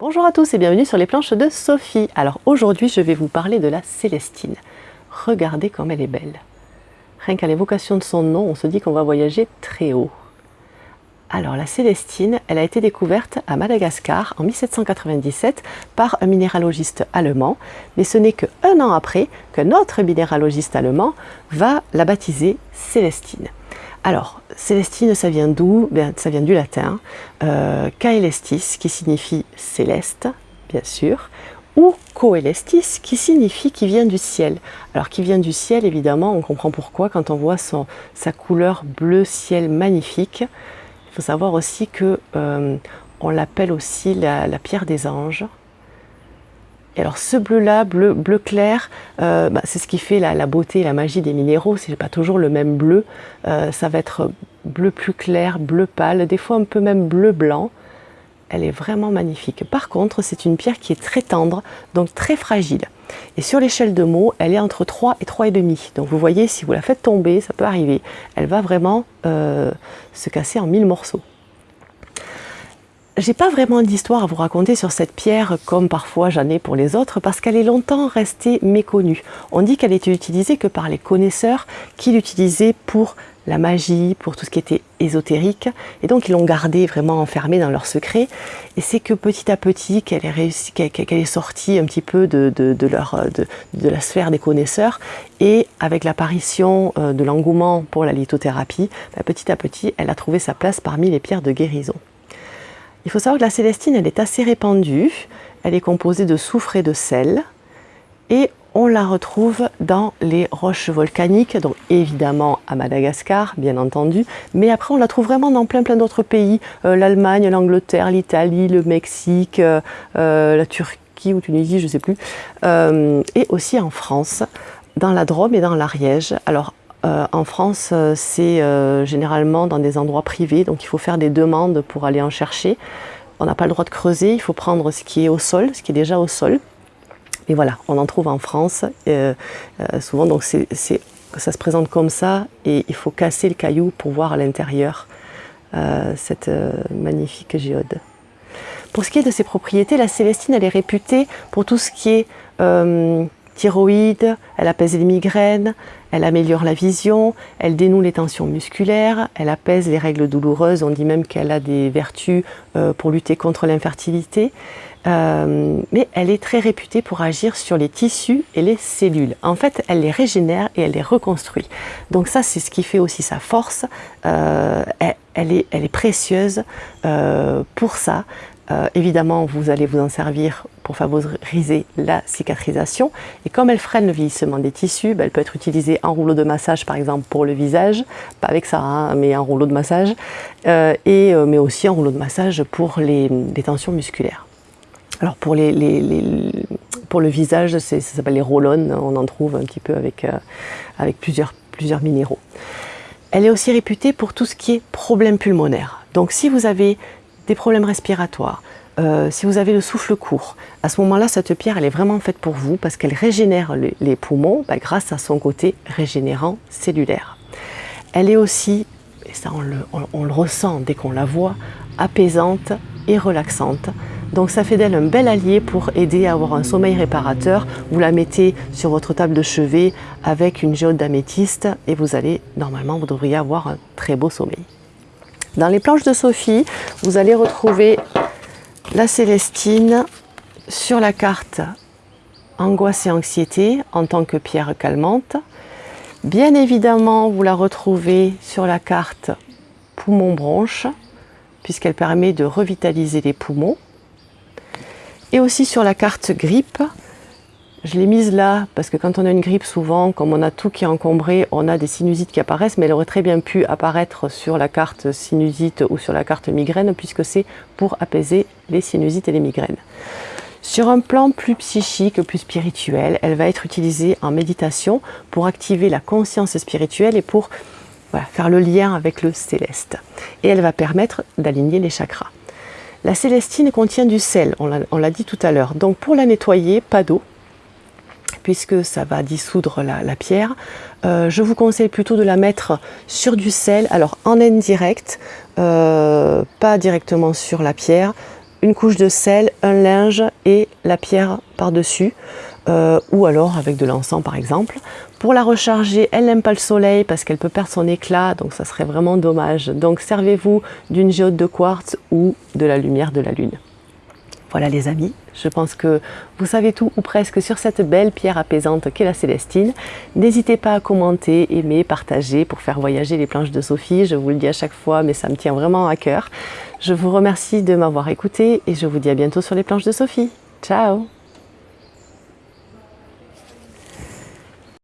Bonjour à tous et bienvenue sur les planches de Sophie. Alors aujourd'hui je vais vous parler de la Célestine. Regardez comme elle est belle. Rien qu'à l'évocation de son nom, on se dit qu'on va voyager très haut. Alors la Célestine, elle a été découverte à Madagascar en 1797 par un minéralogiste allemand, mais ce n'est qu'un an après qu'un autre minéralogiste allemand va la baptiser Célestine. Alors, Célestine, ça vient d'où? Ça vient du latin, euh, Caelestis, qui signifie céleste, bien sûr, ou Coelestis, qui signifie qui vient du ciel. Alors, qui vient du ciel, évidemment, on comprend pourquoi quand on voit sa couleur bleu ciel magnifique. Il faut savoir aussi que euh, on l'appelle aussi la pierre des anges alors ce bleu-là, bleu, bleu clair, euh, bah, c'est ce qui fait la, beauté et la magie des minéraux. C'est pas toujours le même bleu. Euh, ça va être bleu plus clair, bleu pâle, des fois un peu même bleu blanc. Elle est vraiment magnifique. Par contre, c'est une pierre qui est très tendre, donc très fragile. Et sur l'échelle de mots, elle est entre 3 et 3,5. Donc vous voyez, si vous la faites tomber, ça peut arriver. Elle va vraiment euh, se casser en mille morceaux. J'ai pas vraiment d'histoire à vous raconter sur cette pierre comme parfois j'en ai pour les autres parce qu'elle est longtemps restée méconnue. On dit qu'elle était utilisée que par les connaisseurs qui l'utilisaient pour la magie, pour tout ce qui était ésotérique. Et donc ils l'ont gardée vraiment enfermée dans leur secret. Et c'est que petit à petit qu'elle est, est sortie un petit peu de, leur, de, la sphère des connaisseurs. Et avec l'apparition euh, de l'engouement pour la lithothérapie, bah, petit à petit, elle a trouvé sa place parmi les pierres de guérison. Il faut savoir que la célestine, elle est assez répandue. Elle est composée de soufre et de sel. Et on la retrouve dans les roches volcaniques, donc évidemment à Madagascar, bien entendu, mais après on la trouve vraiment dans plein plein d'autres pays, euh, l'Allemagne, l'Angleterre, l'Italie, le Mexique, euh, euh, la Turquie ou Tunisie, je ne sais plus, et aussi en France, dans la Drôme et dans l'Ariège. Alors euh, en France, euh, c'est euh, généralement dans des endroits privés, donc il faut faire des demandes pour aller en chercher. On n'a pas le droit de creuser, il faut prendre ce qui est au sol, ce qui est déjà au sol. Et voilà, on en trouve en France souvent, donc ça se présente comme ça et il faut casser le caillou pour voir à l'intérieur cette magnifique géode. Pour ce qui est de ses propriétés, la Célestine, elle est réputée pour tout ce qui est thyroïde, elle apaise les migraines, elle améliore la vision, elle dénoue les tensions musculaires, elle apaise les règles douloureuses, on dit même qu'elle a des vertus euh, pour lutter contre l'infertilité. Euh, mais elle est très réputée pour agir sur les tissus et les cellules. En fait, elle les régénère et elle les reconstruit. Donc ça, c'est ce qui fait aussi sa force. Euh, elle, est, elle, est, précieuse pour ça. Euh, évidemment, vous allez vous en servir pour favoriser la cicatrisation. Et comme elle freine le vieillissement des tissus, ben, elle peut être utilisée en rouleau de massage, par exemple, pour le visage. Pas avec ça, hein, mais en rouleau de massage. Euh, et, euh, mais aussi en rouleau de massage pour les, tensions musculaires. Alors pour, le visage, ça s'appelle les roll On en trouve un petit peu avec, avec plusieurs, plusieurs minéraux. Elle est aussi réputée pour tout ce qui est problème pulmonaire. Donc si vous avez des problèmes respiratoires, euh, si vous avez le souffle court, à ce moment-là, cette pierre, elle est vraiment faite pour vous parce qu'elle régénère les, poumons bah, grâce à son côté régénérant cellulaire. Elle est aussi, et ça on le, on le ressent dès qu'on la voit, apaisante et relaxante. Donc ça fait d'elle un bel allié pour aider à avoir un sommeil réparateur. Vous la mettez sur votre table de chevet avec une géode d'améthyste et vous allez, normalement, vous devriez avoir un très beau sommeil. Dans les planches de Sophie, vous allez retrouver la Célestine sur la carte Angoisse et anxiété en tant que pierre calmante. Bien évidemment, vous la retrouvez sur la carte Poumon-bronche, puisqu'elle permet de revitaliser les poumons. Et aussi sur la carte Grippe, je l'ai mise là parce que quand on a une grippe, souvent, comme on a tout qui est encombré, on a des sinusites qui apparaissent, mais elle aurait très bien pu apparaître sur la carte sinusite ou sur la carte migraine, puisque c'est pour apaiser les sinusites et les migraines. Sur un plan plus psychique, plus spirituel, elle va être utilisée en méditation pour activer la conscience spirituelle et pour faire le lien avec le céleste. Et elle va permettre d'aligner les chakras. La célestine contient du sel, on l'a dit tout à l'heure. Donc pour la nettoyer, pas d'eau, puisque ça va dissoudre la, pierre. Euh, je vous conseille plutôt de la mettre sur du sel, alors en indirect, euh, pas directement sur la pierre, une couche de sel, un linge et la pierre par-dessus. Euh, ou alors avec de l'encens par exemple. Pour la recharger, elle n'aime pas le soleil parce qu'elle peut perdre son éclat, donc ça serait vraiment dommage. Donc servez-vous d'une géode de quartz ou de la lumière de la lune. Voilà les amis, je pense que vous savez tout ou presque sur cette belle pierre apaisante qu'est la Célestine. N'hésitez pas à commenter, aimer, partager pour faire voyager les planches de Sophie. Je vous le dis à chaque fois, mais ça me tient vraiment à cœur. Je vous remercie de m'avoir écouté et je vous dis à bientôt sur les planches de Sophie. Ciao